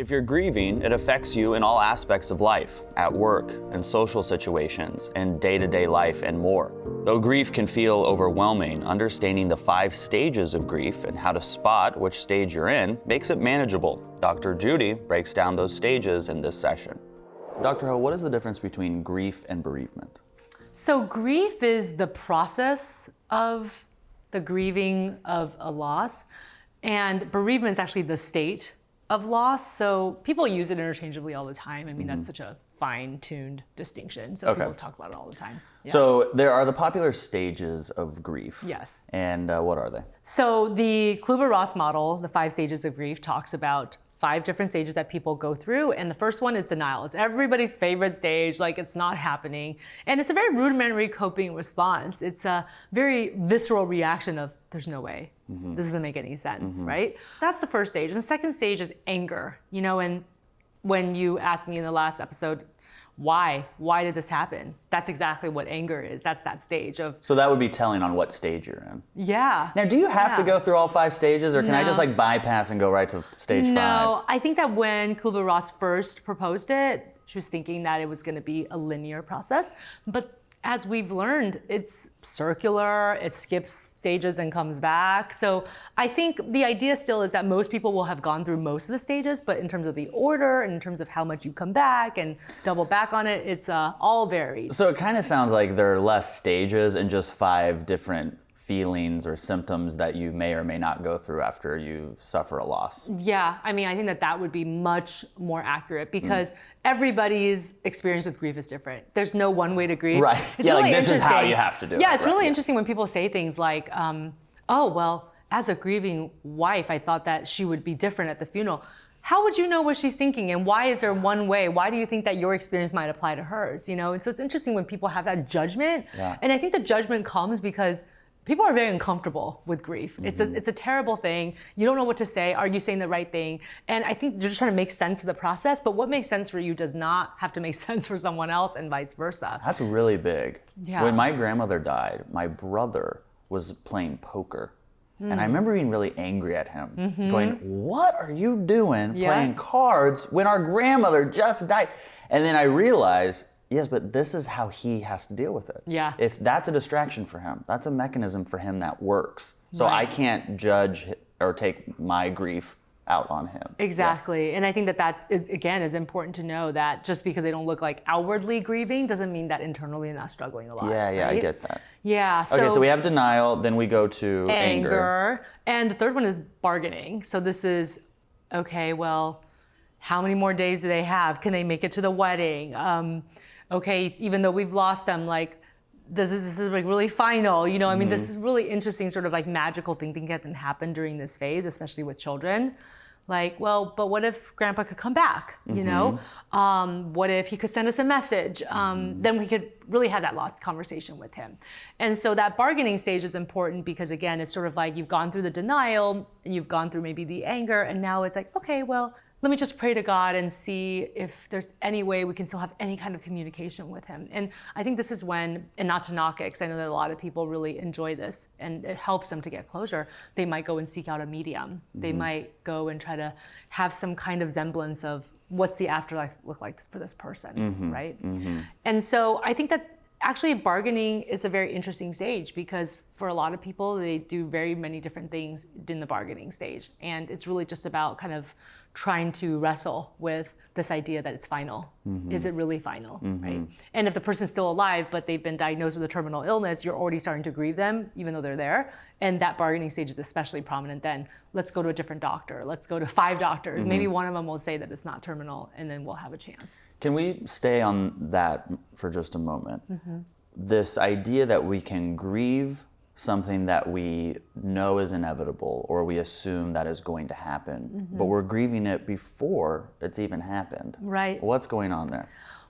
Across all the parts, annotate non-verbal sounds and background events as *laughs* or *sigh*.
If you're grieving, it affects you in all aspects of life, at work, in social situations, in day-to-day life, and more. Though grief can feel overwhelming, understanding the five stages of grief and how to spot which stage you're in makes it manageable. Dr. Judy breaks down those stages in this session. Dr. Ho, what is the difference between grief and bereavement? So grief is the process of the grieving of a loss, and bereavement is actually the state of loss. So people use it interchangeably all the time. I mean, that's such a fine-tuned distinction. So Okay. people talk about it all the time. Yeah. So there are the popular stages of grief. Yes. And uh, what are they? So the Kübler-Ross model, the five stages of grief, talks about five different stages that people go through. And the first one is denial. It's everybody's favorite stage, like it's not happening. And it's a very rudimentary coping response. It's a very visceral reaction of, there's no way. Mm-hmm. This doesn't make any sense, mm-hmm. right? That's the first stage. And the second stage is anger. You know, and when you asked me in the last episode, why? Why did this happen? That's exactly what anger is. That's that stage of, So that would be telling on what stage you're in. yeah. Now, do you have to go through all five stages, or can I just like bypass and go right to stage No, five? I think that when Kubler Ross first proposed it, she was thinking that it was going to be a linear process. But as we've learned, it's circular, it skips stages and comes back. So I think the idea still is that most people will have gone through most of the stages, but in terms of the order and in terms of how much you come back and double back on it, it's uh, all varied. So it kind of sounds like there are less stages and just five different feelings or symptoms that you may or may not go through after you suffer a loss. Yeah, I mean, I think that that would be much more accurate Mm. because everybody's experience with grief is different. There's no one way to grieve. Right. It's Yeah, like, really this is how you have to do Yeah, it, it's right, really yeah. interesting when people say things like, um, "Oh, well, as a grieving wife, I thought that she would be different at the funeral." How would you know what she's thinking, and why is there one way? Why do you think that your experience might apply to hers? You know, and so it's interesting when people have that judgment, Yeah. and I think the judgment comes because people are very uncomfortable with grief. It's Mm-hmm. a it's a terrible thing. You don't know what to say. Are you saying the right thing? And I think they're just trying to make sense of the process. But what makes sense for you does not have to make *laughs* sense for someone else, and vice versa. That's really big. Yeah. When my grandmother died, my brother was playing poker. And I remember being really angry at him, going, What are you doing Mm-hmm. Yeah. playing cards when our grandmother just died? And then I realized, yes, but this is how he has to deal with it. Yeah. If that's a distraction for him, that's a mechanism for him that works. So I can't judge or take my grief out on him. Exactly. And I think that that is, again, is important to know that just because they don't look like outwardly grieving doesn't mean that internally they're not struggling a lot. Yeah, yeah, I get that. Yeah. So, Okay, so we have denial, then we go to anger. anger. And the third one is bargaining. So this is, okay, well, how many more days do they have? Can they make it to the wedding? Um, okay, even though we've lost them, like, this is, this is like really final, you know. I mean, this Mm-hmm. is really interesting, sort of like magical thinking that can happen during this phase, especially with children. Like, well, but what if Grandpa could come back? You know, Mm-hmm. um, what if he could send us a message? Um, Then we could really have that lost conversation with him. And so that bargaining stage is important because again, it's sort of like you've gone through the denial and you've gone through maybe the anger, and now it's like, okay, well, let me just pray to God and see if there's any way we can still have any kind of communication with Him. And I think this is when, and not to knock it, because I know that a lot of people really enjoy this and it helps them to get closure, they might go and seek out a medium. They mm-hmm. might go and try to have some kind of semblance of what's the afterlife look like for this person, mm-hmm. right? Mm-hmm. And so I think that actually bargaining is a very interesting stage because for a lot of people they do very many different things in the bargaining stage and it's really just about kind of trying to wrestle with this idea that it's final. Mm-hmm. Is it really final mm-hmm. right? And if the person's still alive but they've been diagnosed with a terminal illness you're already starting to grieve them even though they're there. And that bargaining stage is especially prominent then. Let's go to a different doctor. Let's go to *laughs* five doctors. Maybe mm-hmm. one of them will say that it's not terminal and then we'll have a chance. Can we stay on that for just a moment? This idea that we can grieve something that we know is inevitable or we assume that is going to happen, mm-hmm. but we're grieving it before it's even happened. Right. What's going on there?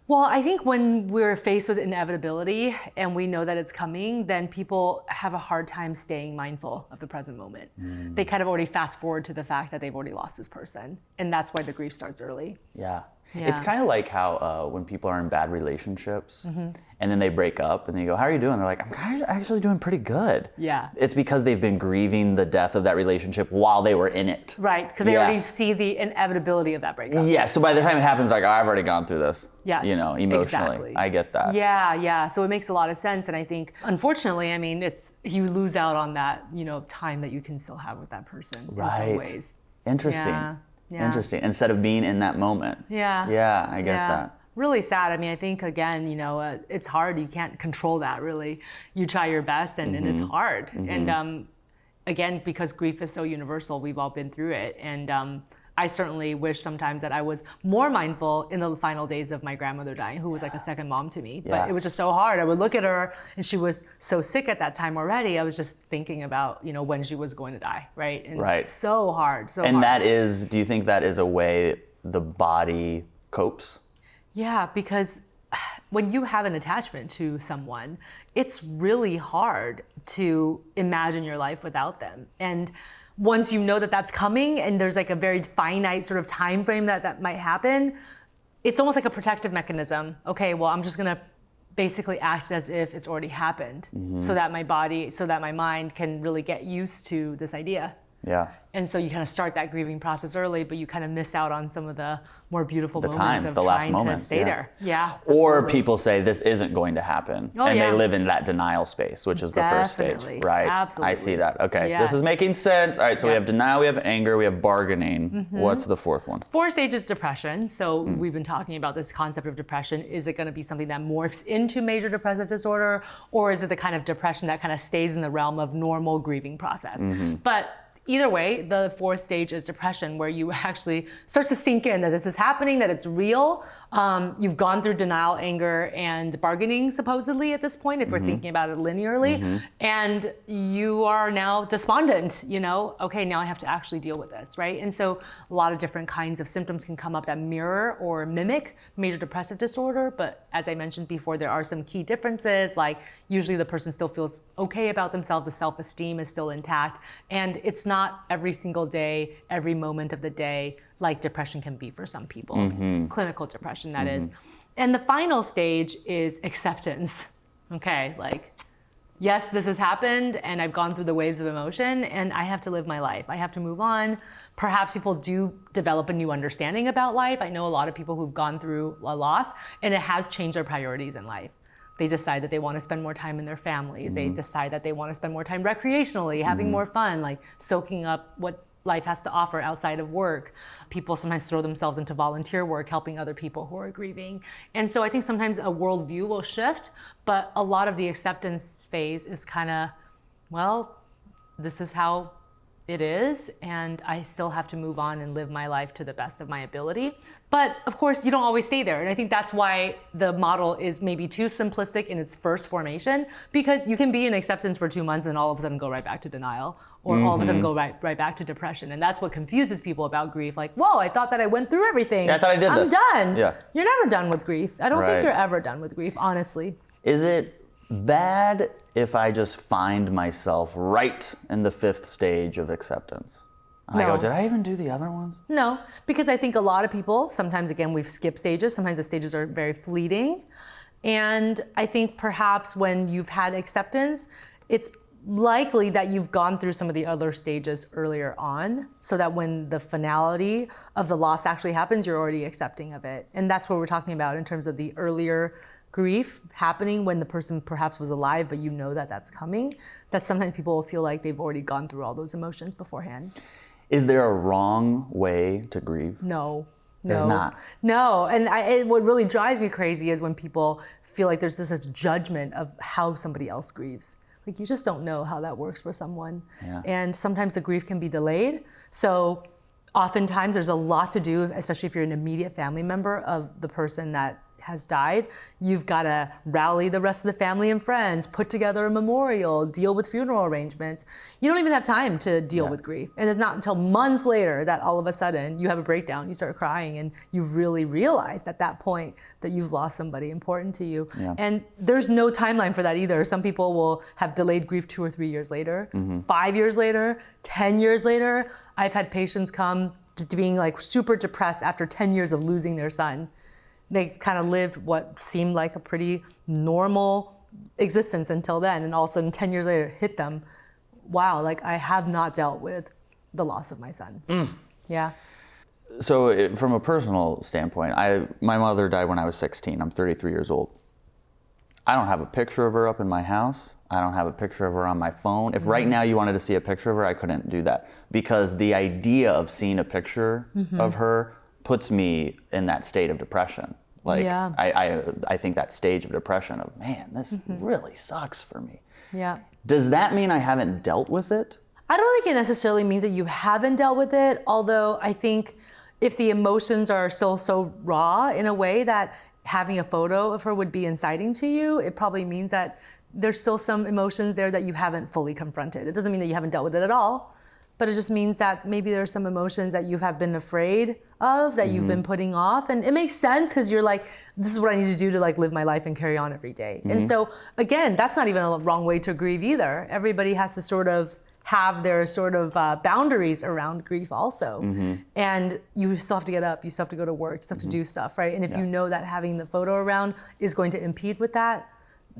Well, I think when we're faced with inevitability and we know that it's coming, then people have a hard time staying mindful of the present moment. They mm. kind of already fast forward to the fact that they've already lost this person. And that's why the grief starts early. Yeah. It's kind of like how uh, when people are in bad relationships Mm-hmm. and then they break up and they go, How are you doing? They're like, I'm kind of actually doing pretty good. Yeah. It's because they've been grieving the death of that relationship while they were in it. Right, because they Yeah. already see the inevitability of that breakup. Yeah, so by the time it happens, like, oh, I've already gone through this. Yes, You know, emotionally. exactly. I get that. Yeah, yeah. So it makes a lot of sense, and I think, unfortunately, I mean, it's you lose out on that, you know, time that you can still have with that person in some Right. ways. Interesting. Yeah, yeah. Interesting. Instead of being in that moment. Yeah. Yeah, I get yeah. that. Really sad. I mean, I think again, you know, uh, it's hard. You can't control that. Really, you try your best, and, and Mm-hmm. it's hard. And um, again, because grief is so universal, we've all been through it. And um, I certainly wish sometimes that I was more mindful in the final days of my grandmother dying, who was like a second mom to me. But it was just so hard. I would look at her, and she was so sick at that time already. I was just thinking about, you know, when she was going to die, right? And Right. So hard. So And hard. that is, do you think that is a way the body copes? Yeah, because when you have an attachment to someone, it's really hard to imagine your life without them. And once you know that that's coming and there's like a very finite sort of time frame that that might happen, it's almost like a protective mechanism. Okay, well, I'm just going to basically act as if it's already happened mm-hmm. so that my body, so that my mind can really get used to this idea. Yeah. And so you kind of start that grieving process early, but you kind of miss out on some of the more beautiful moments times, of the last moments, stay yeah. there. Yeah. Or absolutely. people say this isn't going to happen. Oh, and yeah. they live in that denial space, which is the first stage. Right. Absolutely. I see that. Okay. This is making sense. All right. So we Yeah. Mm-hmm. have denial, we have anger, we have bargaining. What's the fourth one? Four stages depression. So Hmm. we've been talking about this concept of depression. Is it going to be something that morphs into major depressive disorder, or is it the kind of depression that kind of stays in the realm of normal grieving process? Mm-hmm. But either way, the fourth stage is depression, where you actually starts to sink in that this is happening, that it's real. Um, you've gone through denial, anger, and bargaining supposedly at this point, if Mm-hmm. we're thinking about it linearly, and you are now despondent. You know, okay, now I have to actually deal with this, right? And so a lot of different kinds of symptoms can come up that mirror or mimic major depressive disorder. But as I mentioned before, there are some key differences. Like usually the person still feels okay about themselves, the self-esteem is still intact, and it's not every single day, every moment of the day like depression can be for some people. Mm-hmm. Clinical depression, that is. Mm-hmm. And the final stage is acceptance. *laughs* Okay, like yes, this has happened and I've gone through the waves of emotion and I have to live my life. I have to move on. Perhaps people do develop a new understanding about life. I know a lot of people who've gone through a loss and it has changed their priorities in life. They decide that they want to spend more time in their families. They mm-hmm. decide that they want to spend more time recreationally, having mm-hmm. more fun, like soaking up what life has to offer outside of work. People sometimes throw themselves into volunteer work, helping other people who are grieving. And so I think sometimes a worldview will shift, but a lot of the acceptance phase is kind of, well, this is how it is, and I still have to move on and live my life to the best of my ability. But of course, you don't always stay there. And I think that's why the model is maybe too simplistic in its first formation, because you can be in acceptance for two months and all of a sudden go right back to denial, or all of a sudden mm-hmm. go right, right back to depression. And that's what confuses people about grief. Like, whoa, I thought that I went through everything. Yeah, I thought I did I'm this." done. Yeah. You're never done with grief. I don't Right. think you're ever done with grief, honestly. Is it bad if I just find myself right in the fifth stage of acceptance? And I go, did I even do the other ones? No, because I think a lot of people, sometimes again, we've skipped stages. Sometimes the stages are very fleeting. And I think perhaps when you've had acceptance, it's likely that you've gone through some of the other stages earlier on so that when the finality of the loss actually happens, you're already accepting of it. And that's what we're talking about in terms of the earlier grief happening when the person perhaps was alive, but you know that that's coming. That sometimes people will feel like they've already gone through all those emotions beforehand. Is there a wrong way to grieve? No. There's no. not. No, and I, it, what really drives me crazy is when people feel like there's this such judgment of how somebody else grieves. Like you just don't know how that works for someone. Yeah. And sometimes the grief can be delayed. So oftentimes there's a lot to do, especially if you're an immediate family member of the person that has died. You've got to rally the rest of the family and friends, put together a memorial, deal with funeral arrangements. You don't even have time to deal Yeah. with grief. And it's not until months later that all of a sudden you have a breakdown, you start crying, and you really realized at that point that you've lost somebody important to you. Yeah. And there's no timeline for that either. Some people will have delayed grief two or three years later, Mm-hmm. five years later, 10 years later. I've had patients come to being like super depressed after 10 years of losing their son. They kind of lived what seemed like a pretty normal existence until then. And all of a sudden, 10 years later, it hit them. Wow, like I have not dealt with the loss of my son. Mm. Yeah. So, it, from a personal standpoint, I my mother died when I was 16. I'm 33 years old. I don't have a picture of her up in my house. I don't have a picture of her on my phone. If right mm-hmm. now you wanted to see a picture of her, I couldn't do that because the idea of seeing a picture mm-hmm. of her puts me in that state of depression. Like Yeah. I, I I think that stage of depression of man, this mm-hmm. really sucks for me. Yeah. Does that mean I haven't dealt with it? I don't think it necessarily means that you haven't dealt with it, although I think if the emotions are still so raw in a way that having a photo of her would be inciting to you, it probably means that there's still some emotions there that you haven't fully confronted. It doesn't mean that you haven't dealt with it at all, but it just means that maybe there are some emotions that you have been afraid of that you've been mm-hmm. putting off. And it makes sense because you're like this is what i need to do to like live my life and carry on every day. and mm-hmm. so again that's not even a wrong way to grieve either. Everybody has to sort of have their sort of uh, boundaries around grief also. Mm-hmm. And you still have to get up you still have to go to work you still have to do stuff right? And if you know that having the photo around is going to impede with that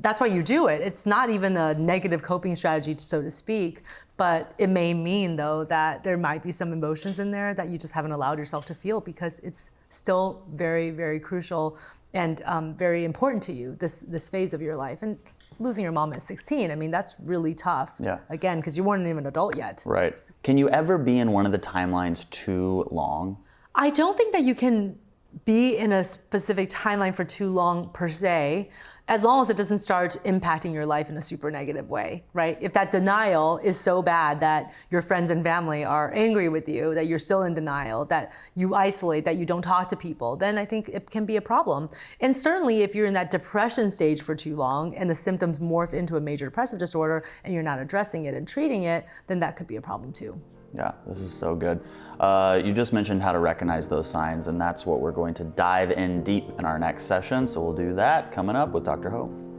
that's why you do it. It's not even a negative coping strategy, so to speak, but it may mean though that there might be some emotions in there that you just haven't allowed yourself to feel because it's still very, very crucial and um, very important to you this this phase of your life. And losing your mom at 16, I mean, that's really tough. Yeah. Again, because you weren't even an adult yet. Right. Can you ever be in one of the timelines too long? I don't think that you can be in a specific timeline for too long per se, as long as it doesn't start impacting your life in a super negative way, right? If that denial is so bad that your friends and family are angry with you, that you're still in denial, that you isolate, that you don't talk to people, then I think it can be a problem. And certainly if you're in that depression stage for too long and the symptoms morph into a major depressive disorder and you're not addressing it and treating it, then that could be a problem too. Yeah, this is so good. Uh, you just mentioned how to recognize those signs, and that's what we're going to dive in deep in our next session. So we'll do that coming up with Dr. Ho.